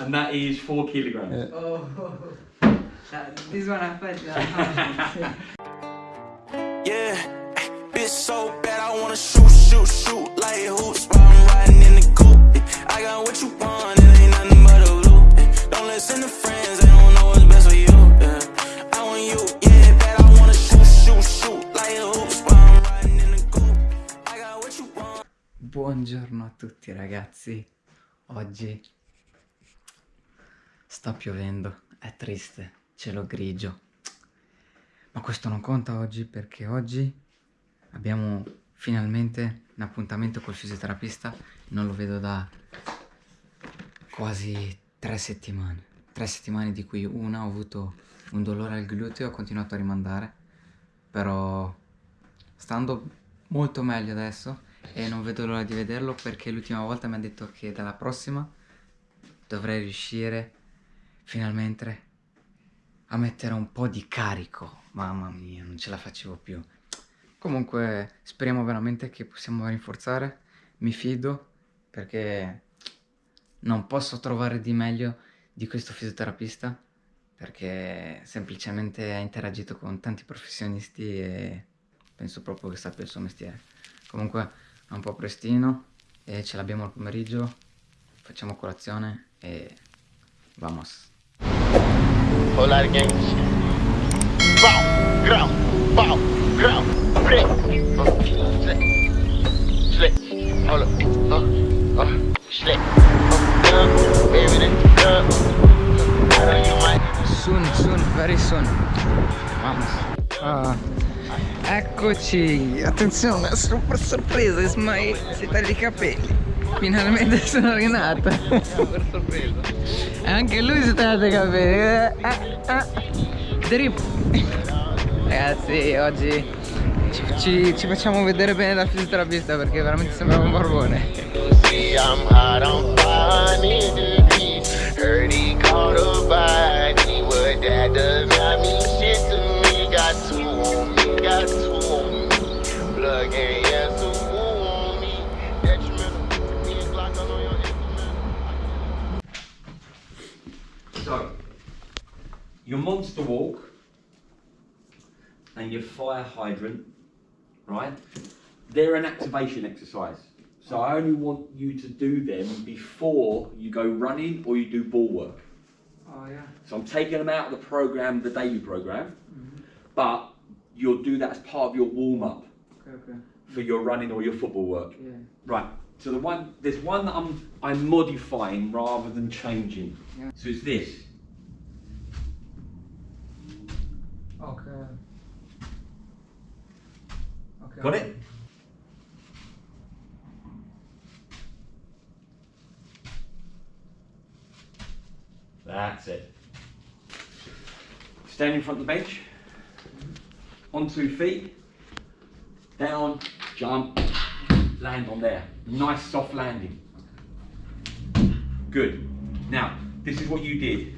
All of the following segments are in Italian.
and that is four kilograms. Yeah. Oh, that, this one I felt that. Yeah, bitch so bad I wanna shoot, shoot, shoot like hoops while I'm riding in the coupe. I got what you want, it ain't nothing but a loop. Don't listen to friends, they don't know what's best for you. Yeah. I want you, yeah, bad I wanna shoot, shoot, shoot like hoops while I'm riding in the coupe. I got what you want. Buongiorno a tutti ragazzi. Oggi sta piovendo, è triste, cielo grigio. Ma questo non conta oggi perché oggi abbiamo finalmente un appuntamento col fisioterapista. Non lo vedo da quasi tre settimane. Tre settimane di cui una ho avuto un dolore al gluteo e ho continuato a rimandare. Però sta andando molto meglio adesso e non vedo l'ora di vederlo perché l'ultima volta mi ha detto che dalla prossima dovrei riuscire finalmente a mettere un po' di carico. Mamma mia, non ce la facevo più. Comunque speriamo veramente che possiamo rinforzare. Mi fido perché non posso trovare di meglio di questo fisioterapista perché semplicemente ha interagito con tanti professionisti e penso proprio che sappia il suo mestiere. Comunque è un po' prestino e ce l'abbiamo al pomeriggio, facciamo colazione e vamos. whole lot Pau, ground, ground. Slick, slick. Soon, soon, very soon. Vamos. Ah, ah eccoci. Attenzione, é sono per sorpresa, Ismail, siete lì tá capelli. Finalmente sono. E anche lui si taglia i capelli. Eh, eh, eh. Drip. Ragazzi, oggi ci, ci- ci facciamo vedere bene dal fisioterapista perché veramente sembrava un barbone. See, I'm hot on 500 degrees. Heard he caught a body, but that does your monster walk and your fire hydrant, right? They're an activation exercise. So I only want you to do them before you go running or you do ball work. Oh yeah. So I'm taking them out of the program, the daily program, mm-hmm. but you'll do that as part of your warm up Okay, okay. for your running or your football work. Yeah. Right. So the one there's one that I'm I'm modifying rather than changing. Yeah. So it's this. Okay. Okay. Got it? That's it. Stand in front of the bench. On two feet. Down, jump, land on there. Nice soft landing. Good. Now, this is what you did.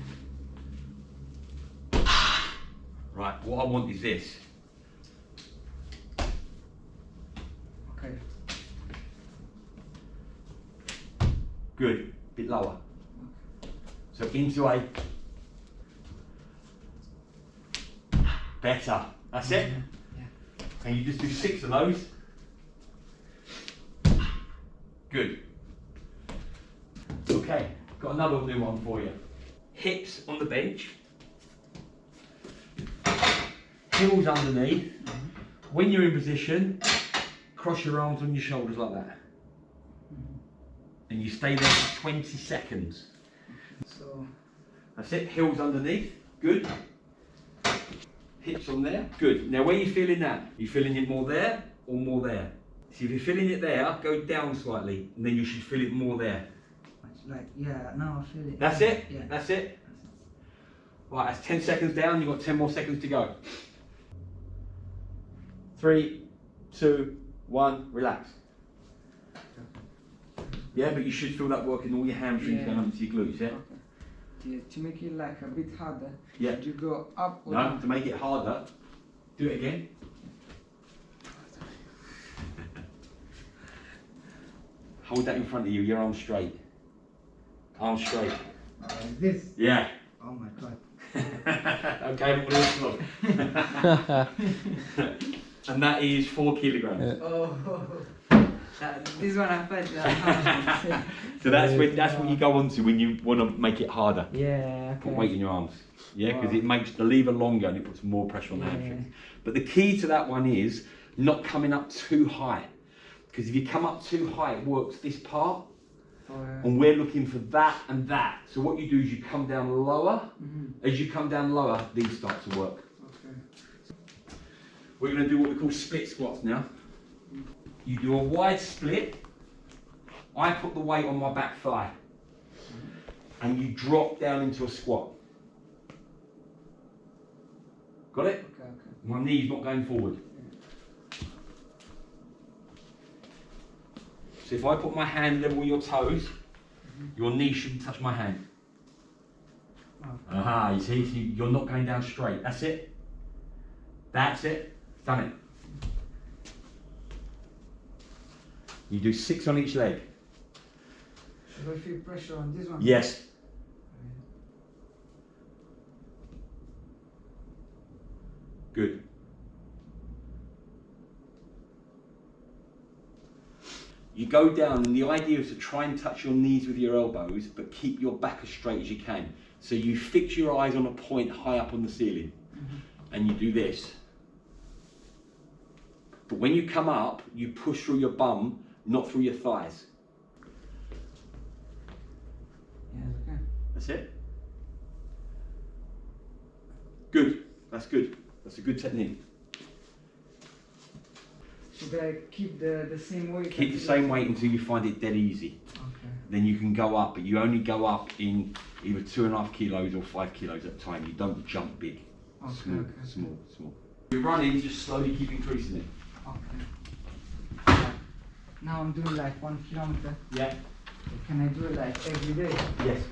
Right, what I want is this. Okay. Good. Bit lower. So into a better. That's it. Yeah. And you just do six of those. Good. Okay, got another new one for you. Hips on the bench. Heels underneath. When you're in position, cross your arms on your shoulders like that. And you stay there for 20 seconds. So That's it, heels underneath, good. Hips on there, good. Now where are you feeling that? you feeling it more there or more there? See if you're feeling it there, go down slightly and then you should feel it more there. like yeah, now I feel it. That's it? Yeah. That's it? Right, that's 10 seconds down, you've got 10 more seconds to go. Three, two, one, relax. Yeah, but you should feel that working all your hamstrings Yeah. going up to your glutes, yeah? To, to make it like a bit harder, Yeah. you go up or No, down? to make it harder, do it again. Hold that in front of you, your arm straight. Arm straight. Like this. Yeah. Oh my god. okay, we'll look. and that is four kilograms. Oh. That, this one I felt. Uh, So that's when that's what you go on to when you want to make it harder. yeah. Put weight in your arms. Yeah, because Wow. it makes the lever longer and it puts more pressure on the Yeah. hamstrings. But the key to that one is not coming up too high. Because if you come up too high, it works this part, For, and we're looking for that and that. So what you do is you come down lower. Mhm. As you come down lower, these start to work. Okay. We're going to do what we call split squats now. You do a wide split. I put the weight on my back thigh. And you drop down into a squat. Got it? Okay. Okay. My knee's not going forward. So if I put my hand level with your toes, mm-hmm. your knee shouldn't touch my hand. Okay. Aha, you see, so you're not going down straight. That's it. That's it. Done it. You do six on each leg. Should I feel pressure on this one? Yes. Good. You go down, and the idea is to try and touch your knees with your elbows, but keep your back as straight as you can. So you fix your eyes on a point high up on the ceiling, mm-hmm. and you do this. But when you come up, you push through your bum, not through your thighs. Yes. Okay. That's it. Good. That's good. That's a good technique. Should I keep the the same weight? Keep the same weight until you find it dead easy. Okay. Then you can go up, but you only go up in either two and a half kilos or five kilos at a time. You don't jump big. Okay. Small, okay. small, small. You're running, just slowly keep increasing it. Okay. Yeah. Now I'm doing like one kilometer. Yeah. Can I do it like every day? Yes.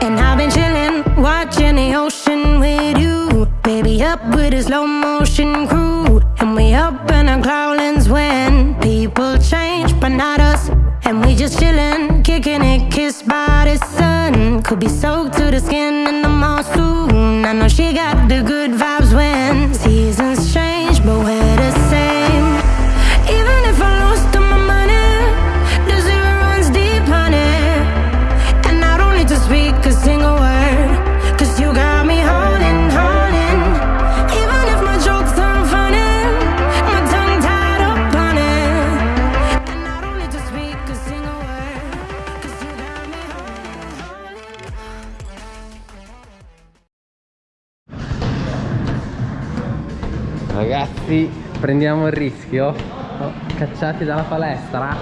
And I've been chillin', watching the ocean with you. Baby, up with a slow motion crew. In our cloudlands when people change, but not us. And we just chillin', kicking it, kissed by the sun. Could be soaked to the skin Ragazzi, prendiamo il rischio. Oh, cacciati dalla palestra.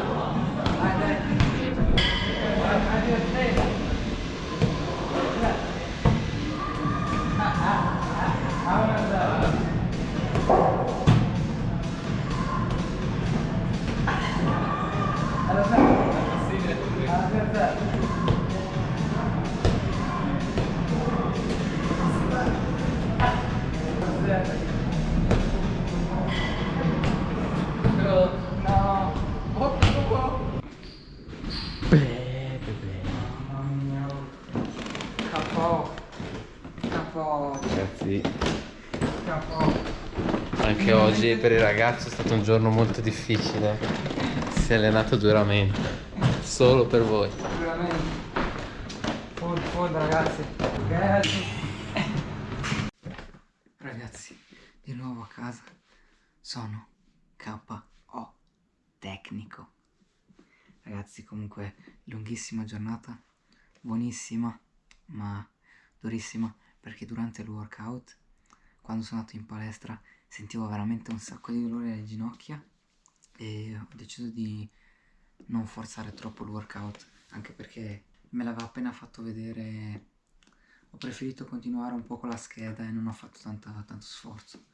Mamma per il ragazzo è stato un giorno molto difficile. Si è allenato duramente. Solo per voi. Veramente. Food, food ragazzi. Ragazzi. Ragazzi, di nuovo a casa. Sono KO tecnico. Ragazzi, comunque, lunghissima giornata, buonissima, ma durissima, perché durante il workout, quando sono andato in palestra, sentivo veramente un sacco di dolore alle ginocchia e ho deciso di non forzare troppo il workout, anche perché me l'aveva appena fatto vedere. Ho preferito continuare un po' con la scheda e non ho fatto tanta- tanto sforzo.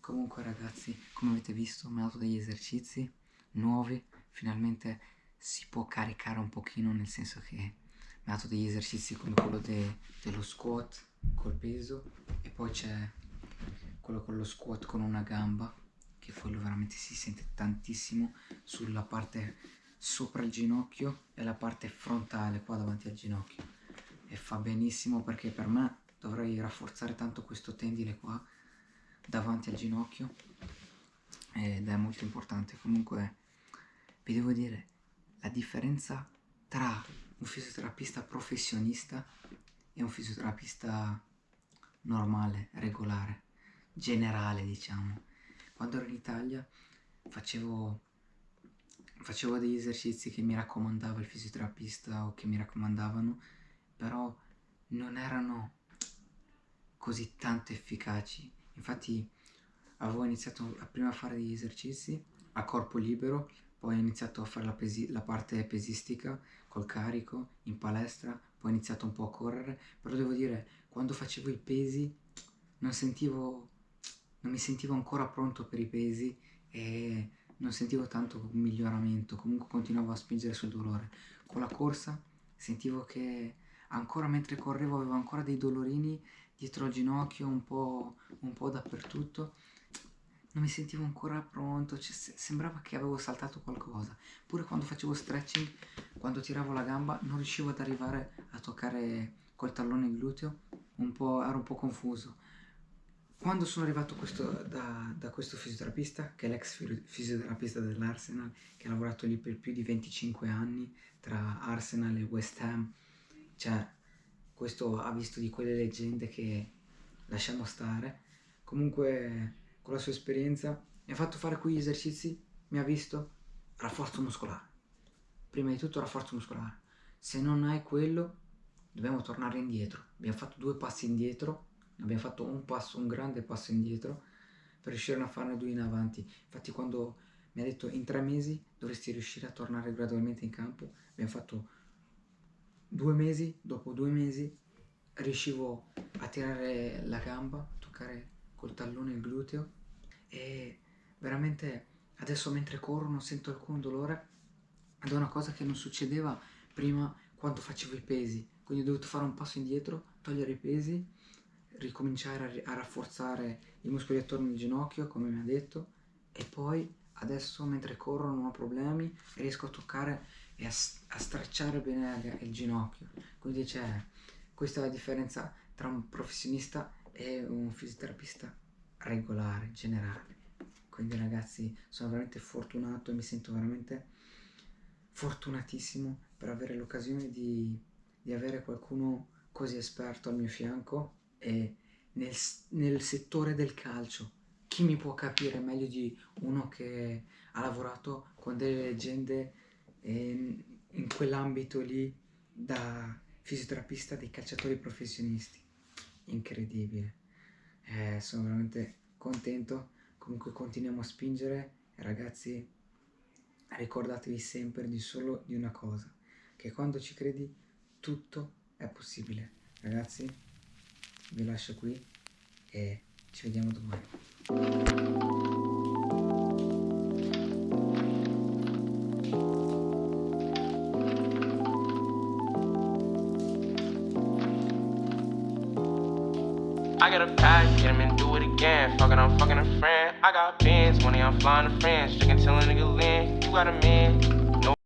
Comunque ragazzi, come avete visto, mi ho dato degli esercizi nuovi, finalmente si può caricare un pochino, nel senso che mi ha dato degli esercizi come quello de- dello squat col peso e poi c'è quello con lo squat con una gamba che quello veramente si sente tantissimo sulla parte sopra il ginocchio e la parte frontale qua davanti al ginocchio. E fa benissimo perché per me dovrei rafforzare tanto questo tendine qua davanti al ginocchio ed è molto importante. Comunque vi devo dire la differenza tra un fisioterapista professionista e un fisioterapista normale, regolare, generale diciamo. Quando ero in Italia facevo, facevo degli esercizi che mi raccomandava il fisioterapista o che mi raccomandavano, però non erano così tanto efficaci. Infatti avevo iniziato prima a fare degli esercizi a corpo libero, poi ho iniziato a fare la, pesi- la parte pesistica col carico in palestra, poi ho iniziato un po' a correre, però devo dire, quando facevo i pesi non sentivo, non mi sentivo ancora pronto per i pesi e non sentivo tanto un miglioramento, comunque continuavo a spingere sul dolore. Con la corsa sentivo che ancora mentre correvo avevo ancora dei dolorini dietro al ginocchio, un po', un po' dappertutto. Non mi sentivo ancora pronto, cioè, se- sembrava che avevo saltato qualcosa. Pure quando facevo stretching, quando tiravo la gamba, non riuscivo ad arrivare a toccare col tallone il gluteo, un ero un po' confuso. Quando sono arrivato questo- da, da questo fisioterapista, che è l'ex fi- fisioterapista dell'Arsenal, che ha lavorato lì per più di 25 anni tra Arsenal e West Ham, cioè questo ha visto di quelle leggende che lasciamo stare. Comunque, con la sua esperienza, mi ha fatto fare quegli esercizi, mi ha visto rafforzo muscolare. Prima di tutto rafforzo muscolare. Se non hai quello, dobbiamo tornare indietro. Abbiamo fatto due passi indietro, abbiamo fatto un passo, un grande passo indietro per riuscire a farne due in avanti. Infatti, quando mi ha detto in tre mesi dovresti riuscire a tornare gradualmente in campo, abbiamo fatto due mesi, dopo due mesi riuscivo a tirare la gamba, a toccare col tallone il gluteo e veramente adesso mentre corro non sento alcun dolore ed è una cosa che non succedeva prima quando facevo i pesi, quindi ho dovuto fare un passo indietro, togliere i pesi, ricominciare a, a rafforzare i muscoli attorno al ginocchio come mi ha detto e poi adesso mentre corro non ho problemi riesco a toccare e a, a stracciare bene il- il ginocchio. Quindi c'è questa è la differenza tra un professionista e un fisioterapista regolare, generale. Quindi ragazzi sono veramente fortunato e mi sento veramente fortunatissimo per avere l'occasione di, di avere qualcuno così esperto al mio fianco e nel, nel settore del calcio. Chi mi può capire meglio di uno che ha lavorato con delle leggende ehm, in quell'ambito lì da fisioterapista dei calciatori professionisti? Incredibile. Eh, sono veramente contento. Comunque continuiamo a spingere ragazzi ricordatevi sempre di solo di una cosa, che quando ci credi tutto è possibile. Ragazzi, vi lascio qui e ci vediamo domani. I got a pack, get him and do it again. Fucking, I'm fucking a friend. I got pins, money, I'm flying to friends. Chicken tell a nigga lean. You got a man,